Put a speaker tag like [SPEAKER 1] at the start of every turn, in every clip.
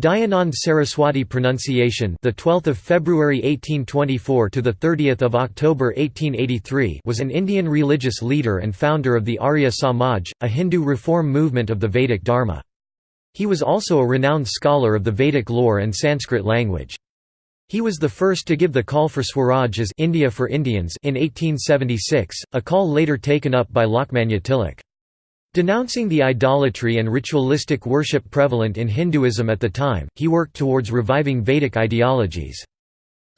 [SPEAKER 1] Dayanand Saraswati pronunciation the 12th of February 1824 to the 30th of October 1883 was an Indian religious leader and founder of the Arya Samaj a Hindu reform movement of the Vedic Dharma. He was also a renowned scholar of the Vedic lore and Sanskrit language. He was the first to give the call for Swaraj as India for Indians in 1876 a call later taken up by Lokmanya Tilak Denouncing the idolatry and ritualistic worship prevalent in Hinduism at the time, he worked towards reviving Vedic ideologies.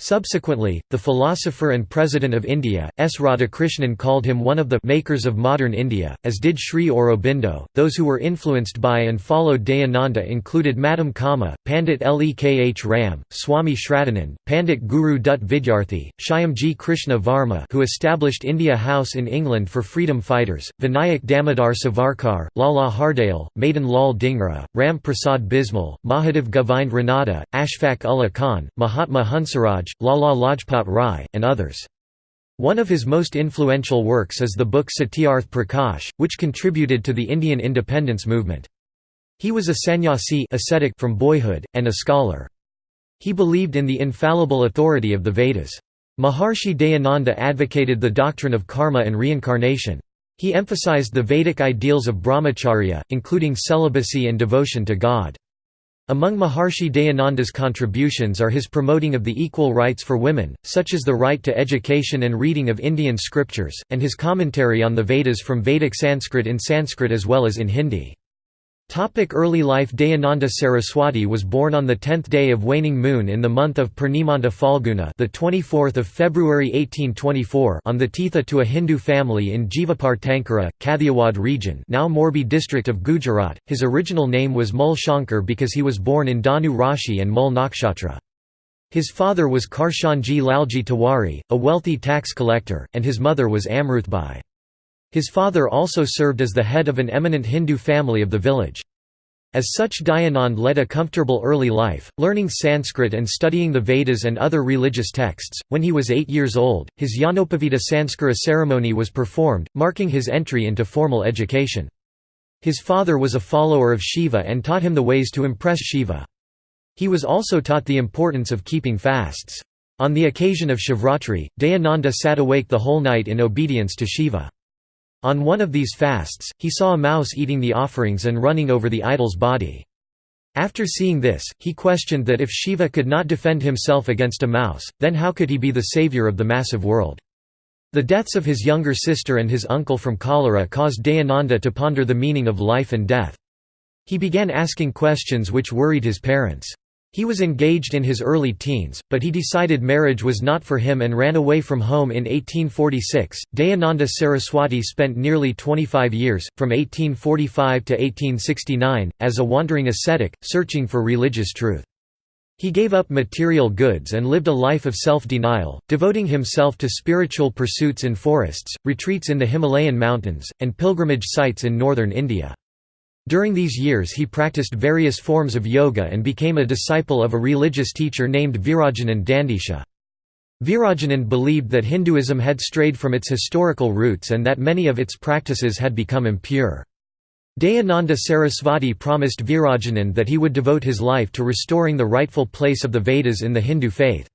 [SPEAKER 1] Subsequently, the philosopher and President of India, S. Radhakrishnan called him one of the «makers of modern India», as did Sri Aurobindo. Those who were influenced by and followed Dayananda included Madam Cama, Pandit Lekh Ram, Swami Shraddhanand, Pandit Guru Dutt Vidyarthi, Shyamji Krishna Varma who established India House in England for freedom fighters, Vinayak Damodar Savarkar, Lala Hardayal, Madan Lal Dhingra, Ram Prasad Bismil, Mahadev Govind Ranade, Ashfaq Ullah Khan, Mahatma Hansaraj, Lala Lajpat Rai, and others. One of his most influential works is the book Satyarth Prakash, which contributed to the Indian independence movement. He was a sannyasi ascetic from boyhood, and a scholar. He believed in the infallible authority of the Vedas. Maharshi Dayananda advocated the doctrine of karma and reincarnation. He emphasized the Vedic ideals of brahmacharya, including celibacy and devotion to God. Among Maharshi Dayananda's contributions are his promoting of the equal rights for women, such as the right to education and reading of Indian scriptures, and his commentary on the Vedas from Vedic Sanskrit in Sanskrit as well as in Hindi. Topic early life Dayananda Saraswati was born on the 10th day of waning moon in the month of Purnimanta Falguna the 24th of February 1824 on the Titha to a Hindu family in Jivapartankara, Kathiawad region now Morbi district of Gujarat. His original name was Mul Shankar because he was born in Dhanu Rashi and Mul Nakshatra. His father was Karshanji Lalji Tiwari, a wealthy tax collector, and his mother was Amruthbai. His father also served as the head of an eminent Hindu family of the village. As such Dayanand led a comfortable early life, learning Sanskrit and studying the Vedas and other religious texts. When he was eight years old, his Jnanopavita Sanskara ceremony was performed, marking his entry into formal education. His father was a follower of Shiva and taught him the ways to impress Shiva. He was also taught the importance of keeping fasts. On the occasion of Shivratri, Dayananda sat awake the whole night in obedience to Shiva. On one of these fasts, he saw a mouse eating the offerings and running over the idol's body. After seeing this, he questioned that if Shiva could not defend himself against a mouse, then how could he be the savior of the massive world? The deaths of his younger sister and his uncle from cholera caused Dayananda to ponder the meaning of life and death. He began asking questions which worried his parents. He was engaged in his early teens, but he decided marriage was not for him and ran away from home in 1846. Dayananda Saraswati spent nearly 25 years, from 1845 to 1869, as a wandering ascetic, searching for religious truth. He gave up material goods and lived a life of self-denial, devoting himself to spiritual pursuits in forests, retreats in the Himalayan mountains, and pilgrimage sites in northern India. During these years he practiced various forms of yoga and became a disciple of a religious teacher named Virajanand Dandisha. Virajanand believed that Hinduism had strayed from its historical roots and that many of its practices had become impure. Dayananda Sarasvati promised Virajanand that he would devote his life to restoring the rightful place of the Vedas in the Hindu faith.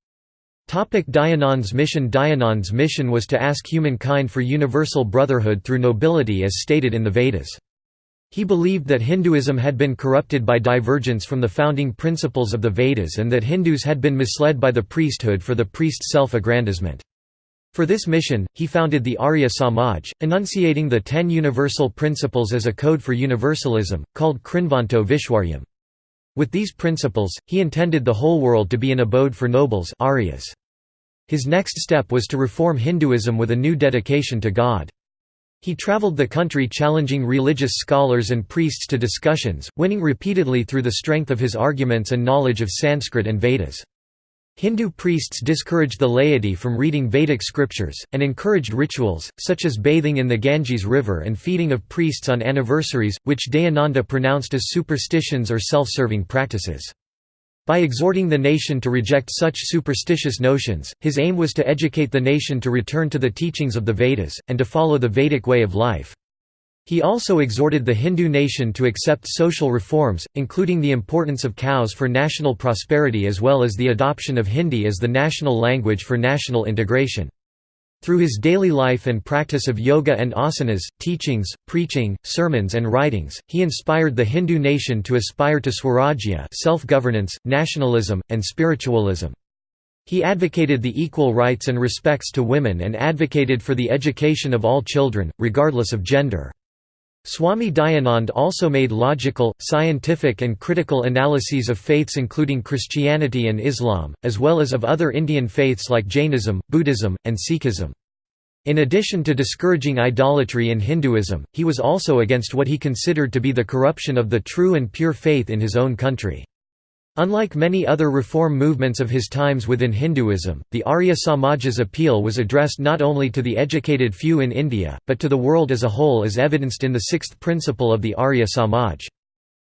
[SPEAKER 1] Dayanand's mission Dayanand's mission was to ask humankind for universal brotherhood through nobility as stated in the Vedas. He believed that Hinduism had been corrupted by divergence from the founding principles of the Vedas and that Hindus had been misled by the priesthood for the priest's self-aggrandizement. For this mission, he founded the Arya Samaj, enunciating the ten universal principles as a code for universalism, called Krinvanto Vishwaryam. With these principles, he intended the whole world to be an abode for nobles Aryas. His next step was to reform Hinduism with a new dedication to God. He traveled the country challenging religious scholars and priests to discussions, winning repeatedly through the strength of his arguments and knowledge of Sanskrit and Vedas. Hindu priests discouraged the laity from reading Vedic scriptures, and encouraged rituals, such as bathing in the Ganges River and feeding of priests on anniversaries, which Dayananda pronounced as superstitions or self-serving practices. By exhorting the nation to reject such superstitious notions, his aim was to educate the nation to return to the teachings of the Vedas, and to follow the Vedic way of life. He also exhorted the Hindu nation to accept social reforms, including the importance of cows for national prosperity as well as the adoption of Hindi as the national language for national integration. Through his daily life and practice of yoga and asanas, teachings, preaching, sermons and writings, he inspired the Hindu nation to aspire to swarajya self-governance, nationalism, and spiritualism. He advocated the equal rights and respects to women and advocated for the education of all children, regardless of gender. Swami Dayanand also made logical, scientific and critical analyses of faiths including Christianity and Islam, as well as of other Indian faiths like Jainism, Buddhism, and Sikhism. In addition to discouraging idolatry in Hinduism, he was also against what he considered to be the corruption of the true and pure faith in his own country. Unlike many other reform movements of his times within Hinduism, the Arya Samaj's appeal was addressed not only to the educated few in India, but to the world as a whole as evidenced in the sixth principle of the Arya Samaj.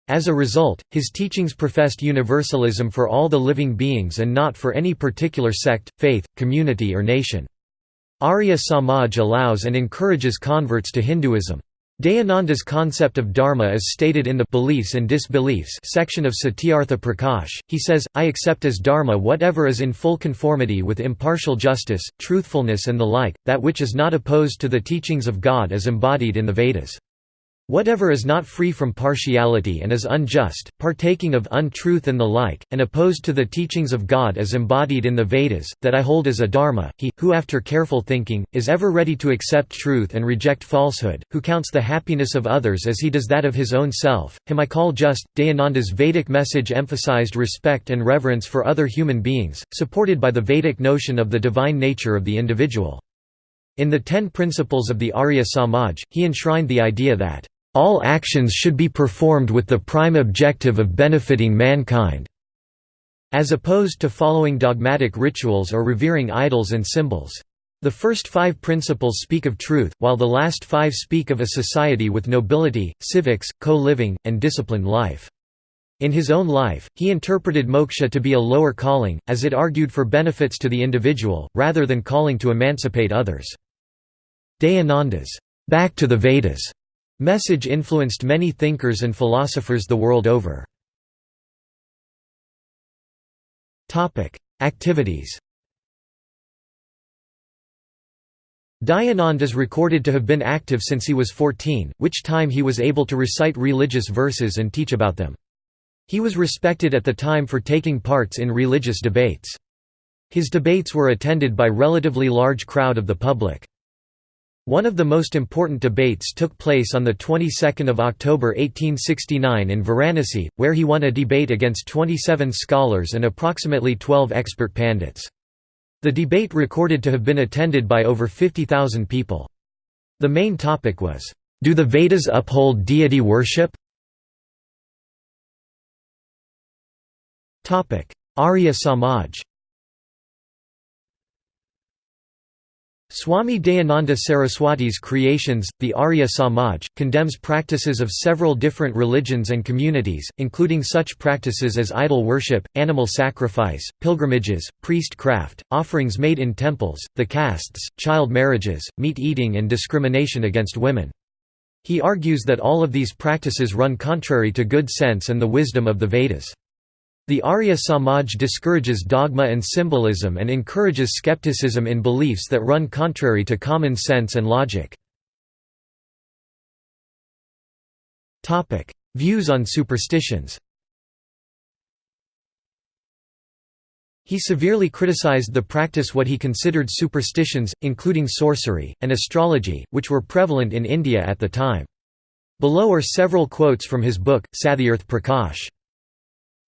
[SPEAKER 1] As a result, his teachings professed universalism for all the living beings and not for any particular sect, faith, community or nation. Arya Samaj allows and encourages converts to Hinduism. Dayananda's concept of dharma is stated in the Beliefs and Disbeliefs section of Satyartha Prakash. He says, I accept as dharma whatever is in full conformity with impartial justice, truthfulness and the like, that which is not opposed to the teachings of God as embodied in the Vedas. Whatever is not free from partiality and is unjust, partaking of untruth and the like, and opposed to the teachings of God as embodied in the Vedas, that I hold as a dharma, he, who after careful thinking, is ever ready to accept truth and reject falsehood, who counts the happiness of others as he does that of his own self, him I call just. Dayananda's Vedic message emphasized respect and reverence for other human beings, supported by the Vedic notion of the divine nature of the individual. In the Ten Principles of the Arya Samaj, he enshrined the idea that all actions should be performed with the prime objective of benefiting mankind, as opposed to following dogmatic rituals or revering idols and symbols. The first five principles speak of truth, while the last five speak of a society with nobility, civics, co-living, and disciplined life. In his own life, he interpreted moksha to be a lower calling, as it argued for benefits to the individual, rather than calling to emancipate others. Dayananda's, "'Back to the Vedas' Message influenced many thinkers and philosophers the world over. Activities Dayanand is recorded to have been active since he was 14, which time he was able to recite religious verses and teach about them. He was respected at the time for taking parts in religious debates. His debates were attended by relatively large crowd of the public. One of the most important debates took place on the 22nd of October 1869 in Varanasi, where he won a debate against 27 scholars and approximately 12 expert pandits. The debate recorded to have been attended by over 50,000 people. The main topic was, "Do the Vedas uphold deity worship?" Arya Samaj Swami Dayananda Saraswati's creations, the Arya Samaj, condemns practices of several different religions and communities, including such practices as idol worship, animal sacrifice, pilgrimages, priest-craft, offerings made in temples, the castes, child marriages, meat-eating and discrimination against women. He argues that all of these practices run contrary to good sense and the wisdom of the Vedas. The Arya Samaj discourages dogma and symbolism and encourages skepticism in beliefs that run contrary to common sense and logic. Views on superstitions He severely criticized the practice what he considered superstitions, including sorcery, and astrology, which were prevalent in India at the time. Below are several quotes from his book, Satyarth Prakash.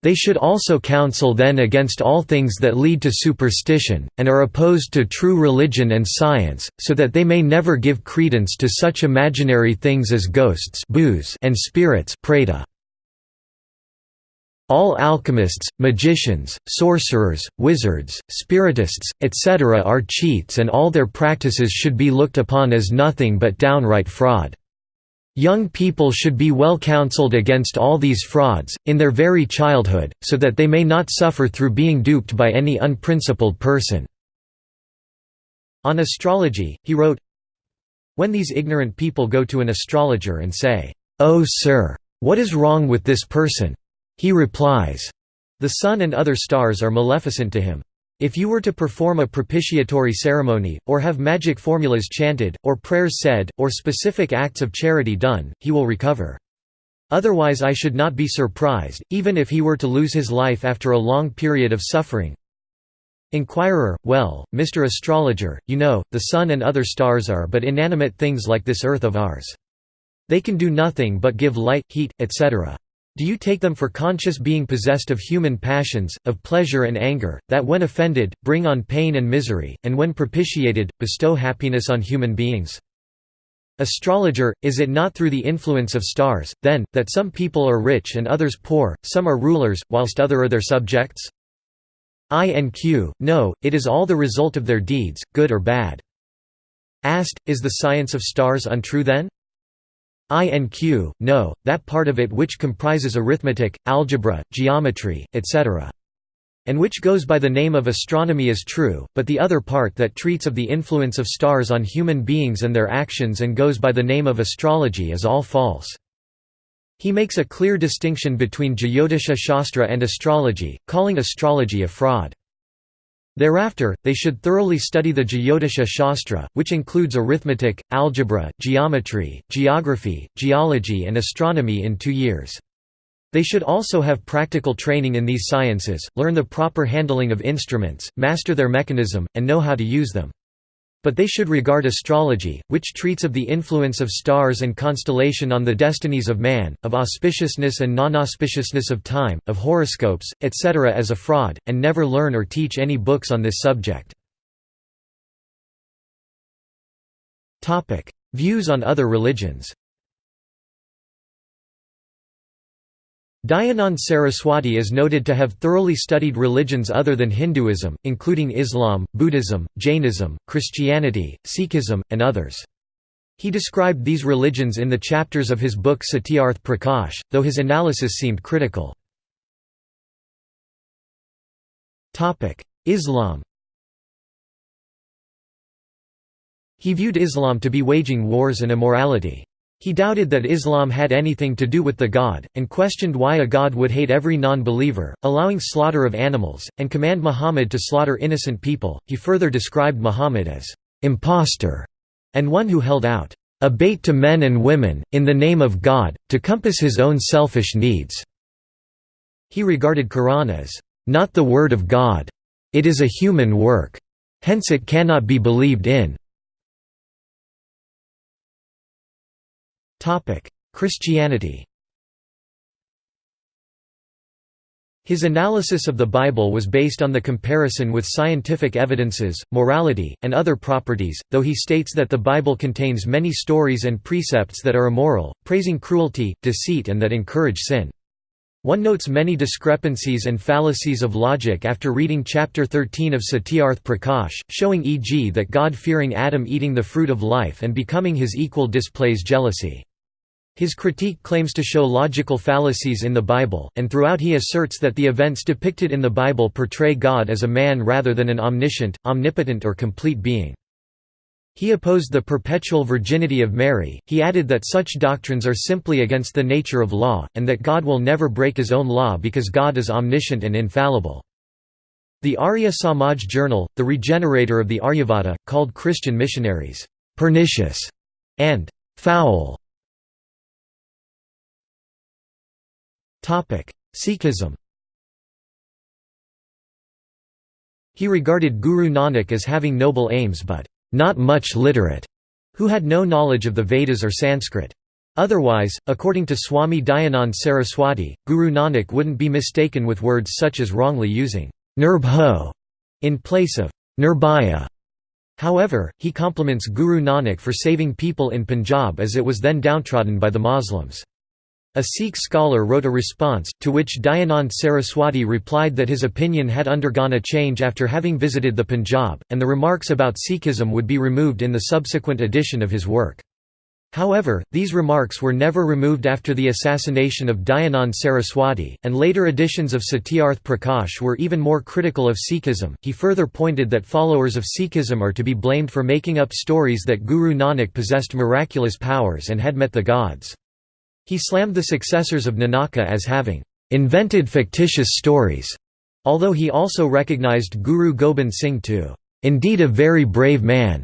[SPEAKER 1] They should also counsel then against all things that lead to superstition, and are opposed to true religion and science, so that they may never give credence to such imaginary things as ghosts and spirits all alchemists, magicians, sorcerers, wizards, spiritists, etc. are cheats and all their practices should be looked upon as nothing but downright fraud. Young people should be well counseled against all these frauds, in their very childhood, so that they may not suffer through being duped by any unprincipled person." On astrology, he wrote, When these ignorant people go to an astrologer and say, "'Oh sir, what is wrong with this person?' he replies, "'The sun and other stars are maleficent to him. If you were to perform a propitiatory ceremony, or have magic formulas chanted, or prayers said, or specific acts of charity done, he will recover. Otherwise I should not be surprised, even if he were to lose his life after a long period of suffering. Inquirer, well, Mr. Astrologer, you know, the sun and other stars are but inanimate things like this earth of ours. They can do nothing but give light, heat, etc. Do you take them for conscious being possessed of human passions, of pleasure and anger, that when offended, bring on pain and misery, and when propitiated, bestow happiness on human beings? Astrologer, is it not through the influence of stars, then, that some people are rich and others poor, some are rulers, whilst other are their subjects? I and Q, no, it is all the result of their deeds, good or bad. Asked, is the science of stars untrue then? I and Q, no, that part of it which comprises arithmetic, algebra, geometry, etc. And which goes by the name of astronomy is true, but the other part that treats of the influence of stars on human beings and their actions and goes by the name of astrology is all false. He makes a clear distinction between Jyotisha Shastra and astrology, calling astrology a fraud. Thereafter, they should thoroughly study the Jyotisha Shastra, which includes arithmetic, algebra, geometry, geography, geology and astronomy in two years. They should also have practical training in these sciences, learn the proper handling of instruments, master their mechanism, and know how to use them. But they should regard astrology, which treats of the influence of stars and constellation on the destinies of man, of auspiciousness and non-auspiciousness of time, of horoscopes, etc. as a fraud, and never learn or teach any books on this subject. Views on other religions Dayanand Saraswati is noted to have thoroughly studied religions other than Hinduism, including Islam, Buddhism, Jainism, Christianity, Sikhism, and others. He described these religions in the chapters of his book Satyarth Prakash, though his analysis seemed critical. Islam He viewed Islam to be waging wars and immorality. He doubted that Islam had anything to do with the God, and questioned why a God would hate every non-believer, allowing slaughter of animals, and command Muhammad to slaughter innocent people. He further described Muhammad as impostor and one who held out a bait to men and women, in the name of God, to compass his own selfish needs." He regarded Quran as, "...not the word of God. It is a human work. Hence it cannot be believed in." Christianity His analysis of the Bible was based on the comparison with scientific evidences, morality, and other properties, though he states that the Bible contains many stories and precepts that are immoral, praising cruelty, deceit and that encourage sin. One notes many discrepancies and fallacies of logic after reading chapter 13 of Satyarth Prakash, showing e.g. that God-fearing Adam eating the fruit of life and becoming his equal displays jealousy. His critique claims to show logical fallacies in the Bible, and throughout he asserts that the events depicted in the Bible portray God as a man rather than an omniscient, omnipotent or complete being. He opposed the perpetual virginity of Mary, he added that such doctrines are simply against the nature of law, and that God will never break his own law because God is omniscient and infallible. The Arya Samaj Journal, the regenerator of the Aryavarta, called Christian missionaries, "...pernicious", and "...foul", Sikhism. He regarded Guru Nanak as having noble aims but not much literate, who had no knowledge of the Vedas or Sanskrit. Otherwise, according to Swami Dayanand Saraswati, Guru Nanak wouldn't be mistaken with words such as wrongly using nirbho in place of nirbhaya. However, he compliments Guru Nanak for saving people in Punjab as it was then downtrodden by the Muslims. A Sikh scholar wrote a response, to which Dayanand Saraswati replied that his opinion had undergone a change after having visited the Punjab, and the remarks about Sikhism would be removed in the subsequent edition of his work. However, these remarks were never removed after the assassination of Dayanand Saraswati, and later editions of Satyarth Prakash were even more critical of Sikhism. He further pointed that followers of Sikhism are to be blamed for making up stories that Guru Nanak possessed miraculous powers and had met the gods. He slammed the successors of Nanaka as having invented fictitious stories, although he also recognized Guru Gobind Singh to indeed a very brave man.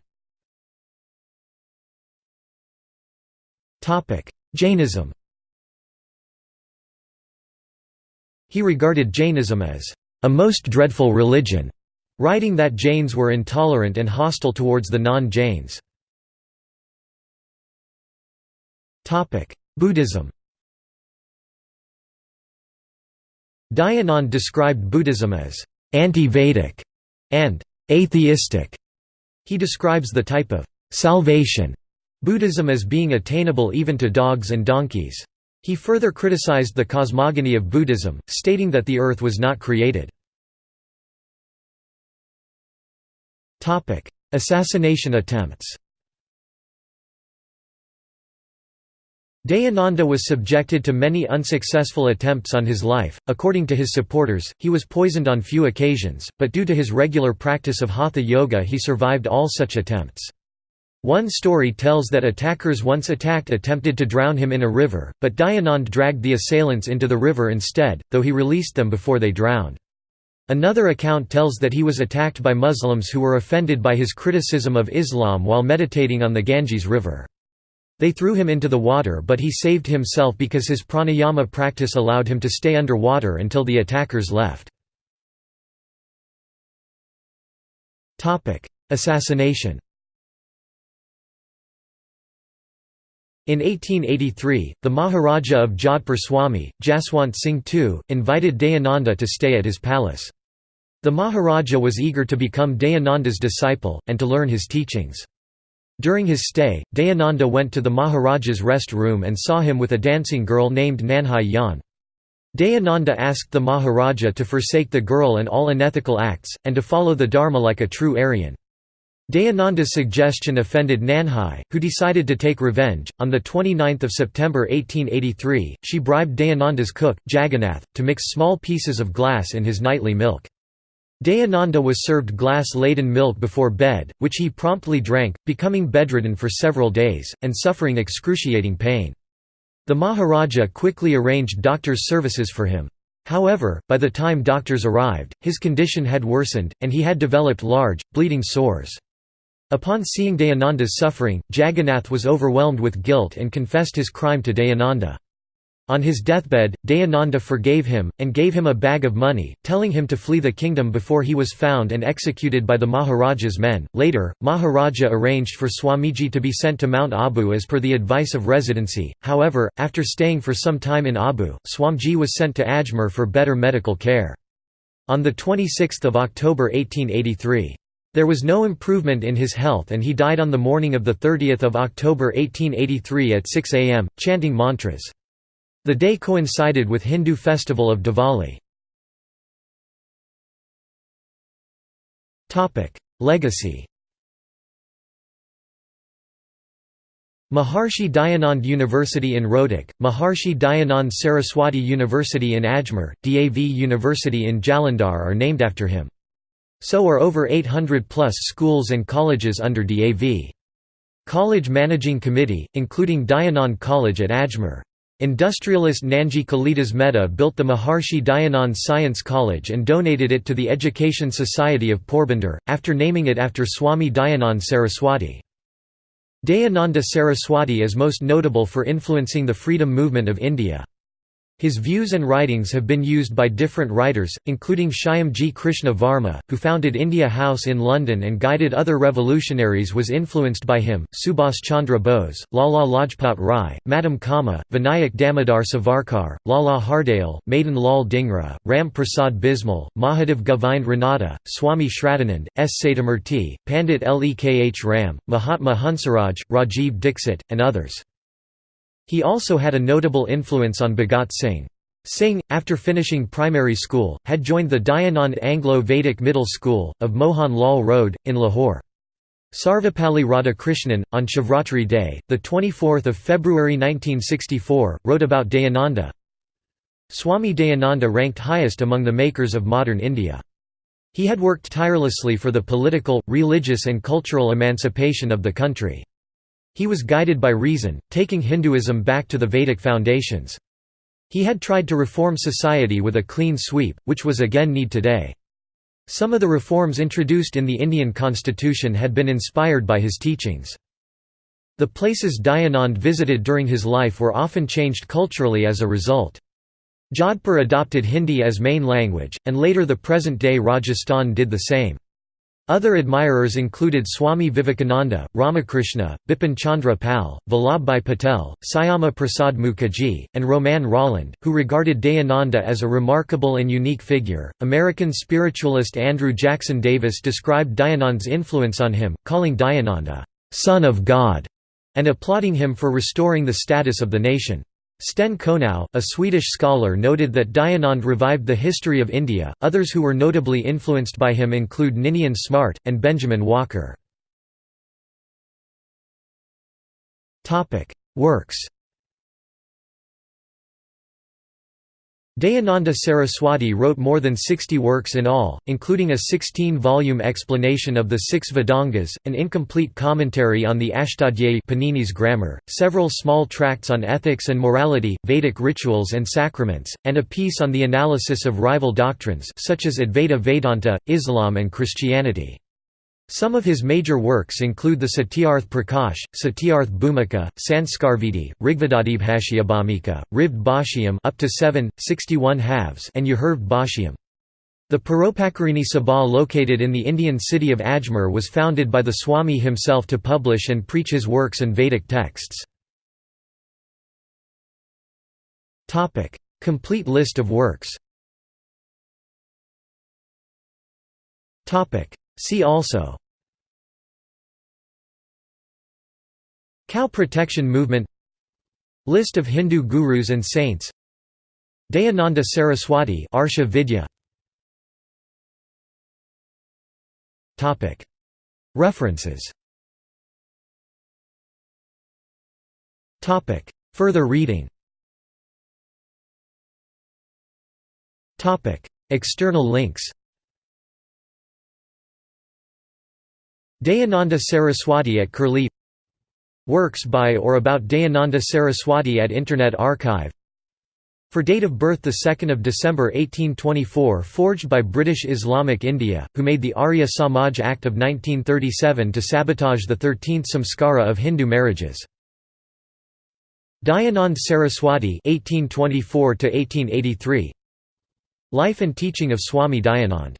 [SPEAKER 1] Jainism He regarded Jainism as a most dreadful religion, writing that Jains were intolerant and hostile towards the non-Jains. Buddhism Dayanand described Buddhism as anti-Vedic and atheistic. He describes the type of salvation Buddhism as being attainable even to dogs and donkeys. He further criticized the cosmogony of Buddhism, stating that the earth was not created. Assassination attempts Dayananda was subjected to many unsuccessful attempts on his life. According to his supporters, he was poisoned on few occasions, but due to his regular practice of hatha yoga, he survived all such attempts. One story tells that attackers once attacked attempted to drown him in a river, but Dayanand dragged the assailants into the river instead, though he released them before they drowned. Another account tells that he was attacked by Muslims who were offended by his criticism of Islam while meditating on the Ganges River. They threw him into the water but he saved himself because his pranayama practice allowed him to stay under water until the attackers left. Assassination In 1883, the Maharaja of Jodhpur Swami, Jaswant Singh II, invited Dayananda to stay at his palace. The Maharaja was eager to become Dayananda's disciple, and to learn his teachings. During his stay, Dayananda went to the Maharaja's rest room and saw him with a dancing girl named Nanhai Yan. Dayananda asked the Maharaja to forsake the girl and all unethical acts, and to follow the Dharma like a true Aryan. Dayananda's suggestion offended Nanhai, who decided to take revenge. On 29 September 1883, she bribed Dayananda's cook, Jagannath, to mix small pieces of glass in his nightly milk. Dayananda was served glass-laden milk before bed, which he promptly drank, becoming bedridden for several days, and suffering excruciating pain. The Maharaja quickly arranged doctors' services for him. However, by the time doctors arrived, his condition had worsened, and he had developed large, bleeding sores. Upon seeing Dayananda's suffering, Jagannath was overwhelmed with guilt and confessed his crime to Dayananda. On his deathbed, Dayananda forgave him, and gave him a bag of money, telling him to flee the kingdom before he was found and executed by the Maharaja's men. Later, Maharaja arranged for Swamiji to be sent to Mount Abu as per the advice of residency, however, after staying for some time in Abu, Swamiji was sent to Ajmer for better medical care. On 26 October 1883, there was no improvement in his health and he died on the morning of 30 October 1883 at 6 am, chanting mantras. The day coincided with Hindu festival of Diwali. Legacy Maharshi Dayanand University in Rohtak, Maharshi Dayanand Saraswati University in Ajmer, DAV University in Jalandhar are named after him. So are over 800 plus schools and colleges under DAV. College Managing Committee, including Dayanand College at Ajmer. Industrialist Nanji Kalidas Mehta built the Maharshi Dayanand Science College and donated it to the Education Society of Porbandar, after naming it after Swami Dayanand Saraswati. Dayananda Saraswati is most notable for influencing the freedom movement of India. His views and writings have been used by different writers, including Shyamji Krishna Varma, who founded India House in London and guided other revolutionaries was influenced by him, Subhas Chandra Bose, Lala Lajpat Rai, Madam Cama, Vinayak Damodar Savarkar, Lala Hardayal, Madan Lal Dhingra, Ram Prasad Bismil, Mahadev Govind Ranade, Swami Shraddhanand, S. Satyamurti, Pandit Lekh Ram, Mahatma Hansaraj, Rajiv Dixit, and others. He also had a notable influence on Bhagat Singh. Singh, after finishing primary school, had joined the Dayanand Anglo-Vedic Middle School, of Mohan Lal Road, in Lahore. Sarvepalli Radhakrishnan, on Shivratri Day, 24 February 1964, wrote about Dayananda Swami Dayananda ranked highest among the makers of modern India. He had worked tirelessly for the political, religious and cultural emancipation of the country. He was guided by reason, taking Hinduism back to the Vedic foundations. He had tried to reform society with a clean sweep, which was again need today. Some of the reforms introduced in the Indian constitution had been inspired by his teachings. The places Dayanand visited during his life were often changed culturally as a result. Jodhpur adopted Hindi as main language, and later the present-day Rajasthan did the same. Other admirers included Swami Vivekananda, Ramakrishna, Bipin Chandra Pal, Vallabhbhai Patel, Syama Prasad Mukherjee, and Romain Rolland, who regarded Dayananda as a remarkable and unique figure. American spiritualist Andrew Jackson Davis described Dayanand's influence on him, calling Dayananda, son of God, and applauding him for restoring the status of the nation. Sten Konow, a Swedish scholar noted that Dayanand revived the history of India. Others who were notably influenced by him include Ninian Smart, and Benjamin Walker. Topic: Works Dayananda Saraswati wrote more than 60 works in all, including a 16-volume explanation of the six Vedangas, an incomplete commentary on the Ashtadhyayi Panini's grammar, several small tracts on ethics and morality, Vedic rituals and sacraments, and a piece on the analysis of rival doctrines such as Advaita Vedanta, Islam and Christianity. Some of his major works include the Satyarth Prakash, Satyarth Bhumika, Sanskarvidhi, Rigvedadibhashyabhumika, Rigved Bhashyam up to 7, 61 halves and Yajurved Bhashyam. The Paropakarini Sabha located in the Indian city of Ajmer was founded by the Swami himself to publish and preach his works and Vedic texts. Complete list of works See also Cow protection movement List of Hindu gurus and saints Dayananda Saraswati Arsha Vidya References Further reading External links Dayananda Saraswati at Curlie Works by or about Dayananda Saraswati at Internet Archive. For date of birth 2 December 1824 forged by British Islamic India, who made the Arya Samaj Act of 1937 to sabotage the 13th samskara of Hindu marriages. Dayanand Saraswati 1824 Life and teaching of Swami Dayanand